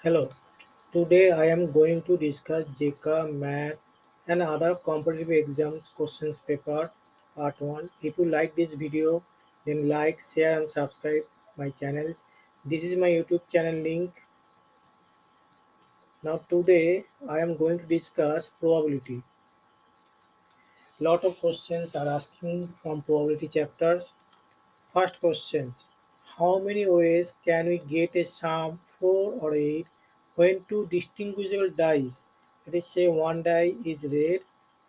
Hello, today I am going to discuss JK Math and other competitive exams questions paper part 1. If you like this video, then like, share and subscribe my channels. This is my YouTube channel link. Now today I am going to discuss probability. Lot of questions are asking from probability chapters. First questions. How many ways can we get a sum 4 or 8 when two distinguishable dice, let us say one die is red,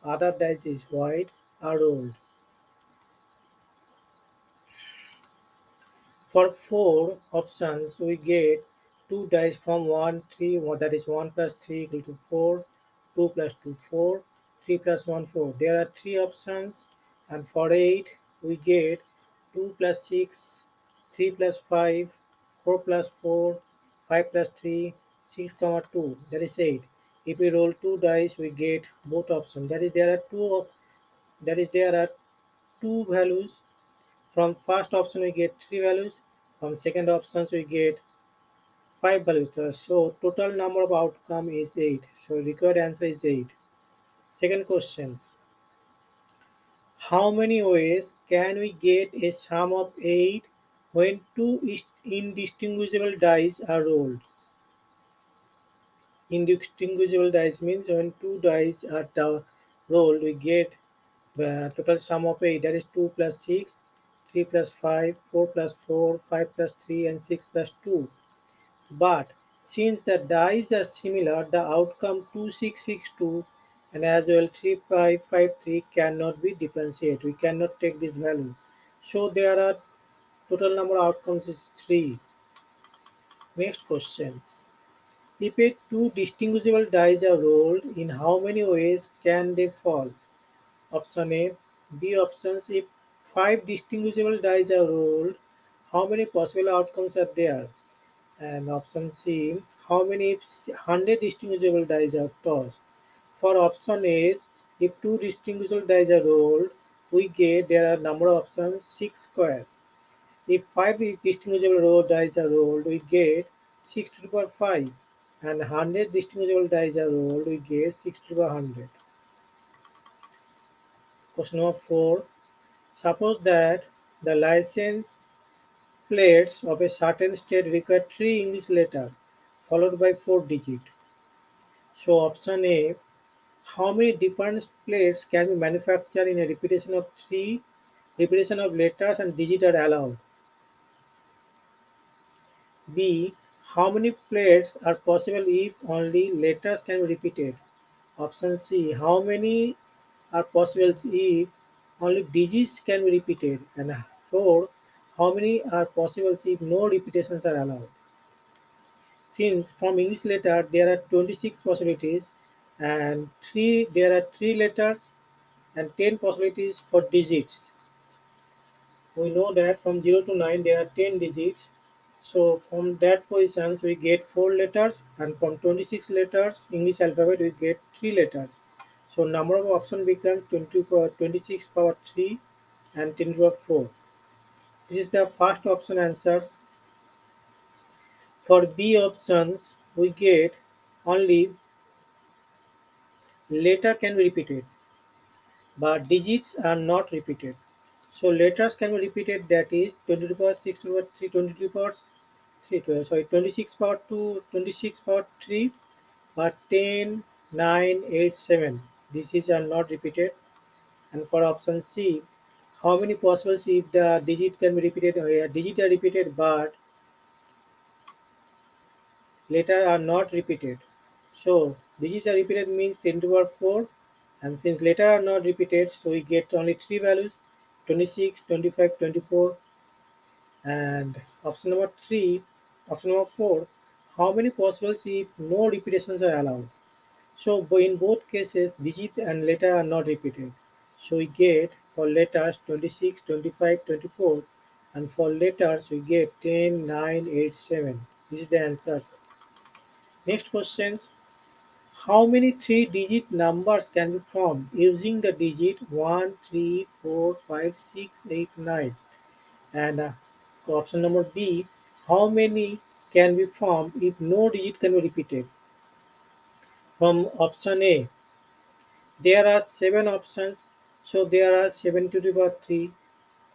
other dice is white, are rolled? For 4 options, we get 2 dice from 1, 3, that is 1 plus 3 equal to 4, 2 plus 2, 4, 3 plus 1, 4. There are 3 options and for 8, we get 2 plus 6, 3 plus 5, 4 plus 4, 5 plus 3, 6 comma 2 that is 8 if we roll two dice we get both options. That is there are two that is there are two values. From first option we get three values. From second options we get five values. So total number of outcome is 8 so required answer is 8 second questions how many ways can we get a sum of 8 when two indistinguishable dice are rolled. Indistinguishable dice means when two dice are rolled we get the total sum of 8 that is 2 plus 6 3 plus 5 4 plus 4 5 plus 3 and 6 plus 2 but since the dice are similar the outcome 2662 and as well 3553 cannot be differentiated. We cannot take this value. So there are total number of outcomes is 3 next questions if a two distinguishable dice are rolled, in how many ways can they fall? Option A. B options if five distinguishable dice are rolled, how many possible outcomes are there? And option C. How many if 100 distinguishable dice are tossed? For option A, if two distinguishable dice are rolled, we get there are number of options 6 square. If five distinguishable row dice are rolled, we get 6 to the power 5 and 100 distinguishable dice are rolled, we get 60 by 100. Question number 4. Suppose that the license plates of a certain state require 3 English letters followed by 4 digits. So option A, how many different plates can be manufactured in a repetition of 3 repetition of letters and digits are allowed? B, how many plates are possible if only letters can be repeated? Option C. How many are possible if only digits can be repeated? And 4. How many are possible if no repetitions are allowed? Since from English letter there are 26 possibilities and 3 there are 3 letters and 10 possibilities for digits. We know that from 0 to 9 there are 10 digits so from that positions we get 4 letters and from 26 letters English alphabet we get 3 letters. So number of options becomes 20 power 26 power 3 and 10 power 4. This is the first option answers. For B options we get only letter can be repeated but digits are not repeated. So letters can be repeated that is 20 to the power 6 to the power 3, 20 to the power 3, 12, sorry 26 power 2, 26 power 3, but 10, 9, 8, 7. These are not repeated. And for option C, how many possibles if the digit can be repeated, oh, or a digit are repeated but letter are not repeated. So digits are repeated means 10 to the power 4 and since letter are not repeated so we get only three values 26 25 24 and option number 3 option number 4 how many possibles if no repetitions are allowed? So in both cases digit and letter are not repeated. So we get for letters 26 25 24 and for letters we get 10 9 8 7 this is the answers. Next questions how many three-digit numbers can be formed using the digit 1, 3, 4, 5, 6, 8, 9? And uh, option number B, how many can be formed if no digit can be repeated? From option A, there are seven options, so there are 7 to the power 3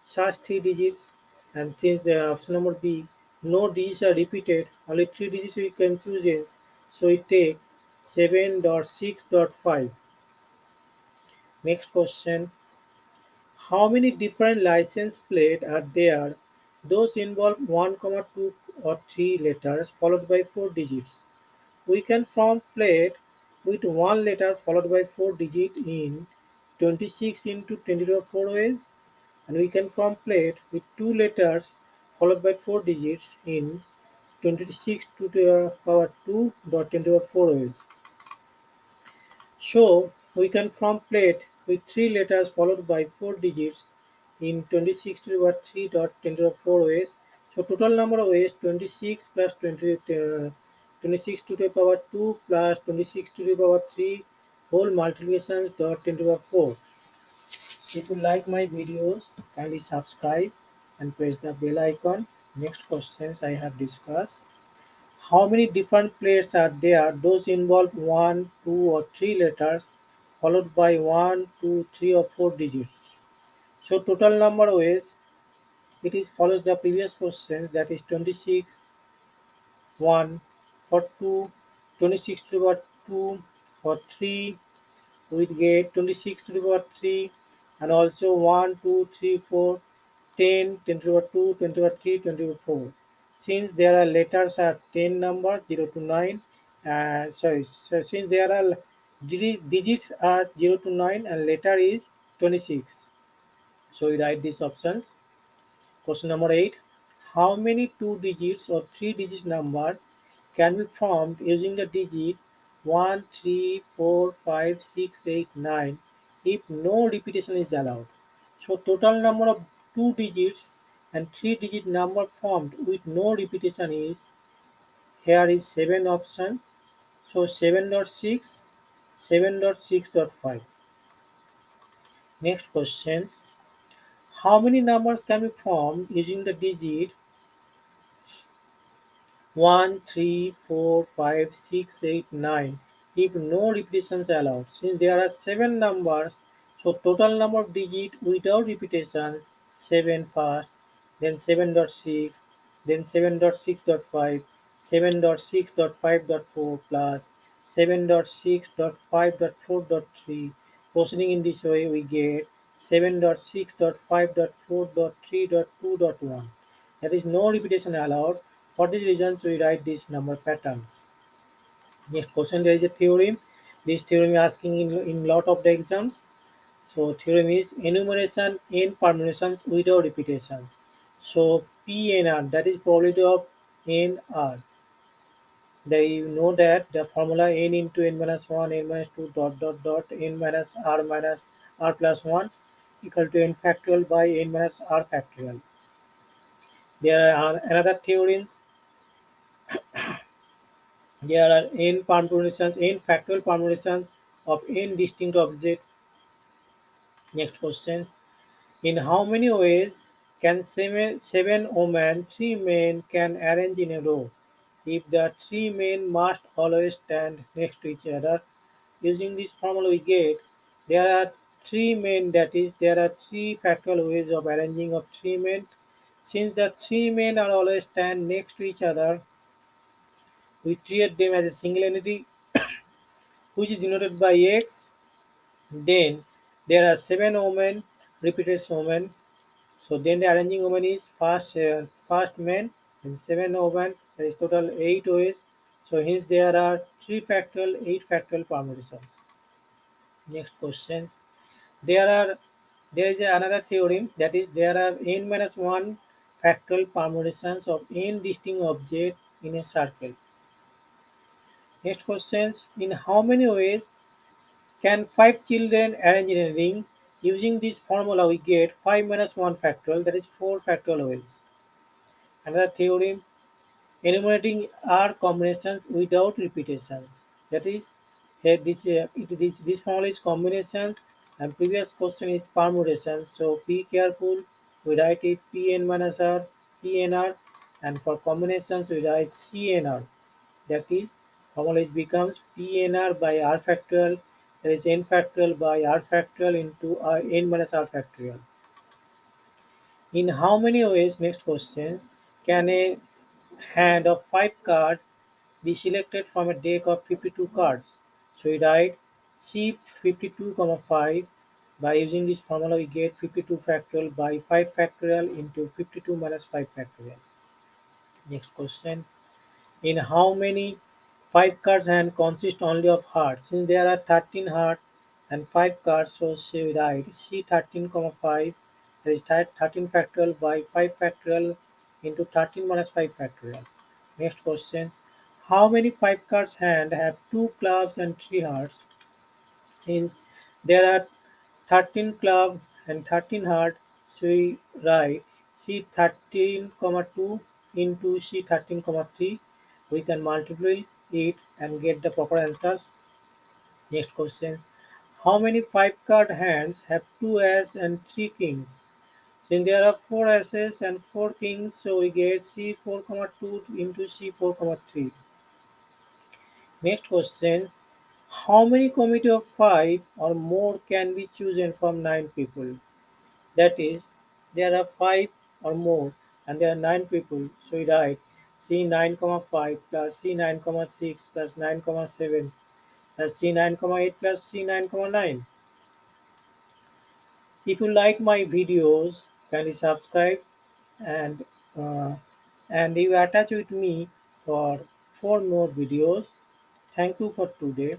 such three digits. And since the option number B, no digits are repeated, only three digits we can choose. So it take 7.6.5. Next question. How many different license plates are there? Those involve 1, comma 2 or 3 letters followed by 4 digits. We can form plate with one letter followed by 4 digits in 26 into 10 to the 4 ways and we can form plate with two letters followed by 4 digits in 26 to the power 2 dot 10 to the 4 ways. So we can form plate with three letters followed by four digits in 26 to the power 3 dot 10 to the 4 ways. So total number of ways 26 plus 20, uh, 26 to the power 2 plus 26 to the power 3 whole multiplications dot 10 to the power 4. If you like my videos, kindly subscribe and press the bell icon. Next questions I have discussed. How many different plates are there? Those involve one, two, or three letters, followed by one, two, three, or four digits. So total number of ways it is follows the previous questions that is 26, 1 for 2, 26 to the power 2 for 3, we get 26 to the power 3 and also 1, 2, 3, 4, 10, 10 to the power 2, 10 to the power 3, 20 to the power 4. Since there are letters are 10 number 0 to 9, uh, sorry, so since there are digits are 0 to 9 and letter is 26. So we write these options. Question number 8. How many two digits or three digits number can be formed using the digit 1, 3, 4, 5, 6, 8, 9 if no repetition is allowed. So total number of two digits and three digit number formed with no repetition is here is 7 options. So 7.6, 7.6.5. Next question. How many numbers can be formed using the digit 1, 3, 4, 5, 6, 8, 9 if no repetitions allowed. Since there are 7 numbers, so total number of digits without repetitions 7 first, then 7.6, then 7.6.5, 7.6.5.4 plus 7.6.5.4.3. Proceeding in this way, we get 7.6.5.4.3.2.1. There is no repetition allowed. For these reasons, we write these number patterns. Next question, there is a theorem. This theorem is asking in, in lot of the exams. So theorem is enumeration n permutations without repetitions. So PNR, that is probability of NR. They you know that the formula n into n minus 1, n minus 2 dot dot dot n minus r minus r plus 1 equal to n factorial by n minus r factorial. There are another theorems there are n permutations, n factorial permutations of n distinct objects. Next questions. In how many ways can seven, women, three men can arrange in a row? If the three men must always stand next to each other, using this formula we get there are three men that is there are three factorial ways of arranging of three men. Since the three men are always stand next to each other, we treat them as a single entity which is denoted by x. Then there are seven women, repeated women. So then the arranging woman is first uh, first man and seven women. There is total eight ways. So hence there are three factorial, eight factorial permutations. Next questions. There are there is another theorem that is there are n minus one factorial permutations of n distinct objects in a circle. Next questions. In how many ways can five children arrange in a ring? Using this formula, we get 5 minus 1 factorial, that is 4 factorial ways. Another theorem, enumerating R combinations without repetitions. That is, here this, uh, this, formula is combinations and previous question is permutations. So be careful, we write it Pn minus R, Pnr and for combinations we write CNR. That is, homology becomes PNR by R factorial, that is n factorial by R factorial into uh, n minus R factorial. In how many ways, next questions, can a hand of 5 cards be selected from a deck of 52 cards? So we write C 52, comma 5. By using this formula, we get 52 factorial by 5 factorial into 52 minus 5 factorial. Next question. In how many 5 cards hand consist only of hearts? Since there are 13 hearts and 5 cards, so we write C13, comma 5 that is 13 factorial by 5 factorial into 13 minus 5 factorial. Next question. How many 5 cards hand have 2 clubs and 3 hearts? Since there are 13 club and 13 heart, so we write C13, comma 2 into C13, comma 3. We can multiply it and get the proper answers. Next question. How many 5 card hands have 2 as and 3 kings? Then there are 4 asses and 4 kings, so we get c4, comma 2 into c4, comma 3. Next question. How many committee of 5 or more can be chosen from 9 people? That is, there are 5 or more and there are 9 people, so we write c9, comma 5 plus c9, comma 6 plus 9, comma 7 plus c9, comma 8 plus c9, comma 9. If you like my videos, kindly subscribe and uh, and you attach with me for four more videos. Thank you for today.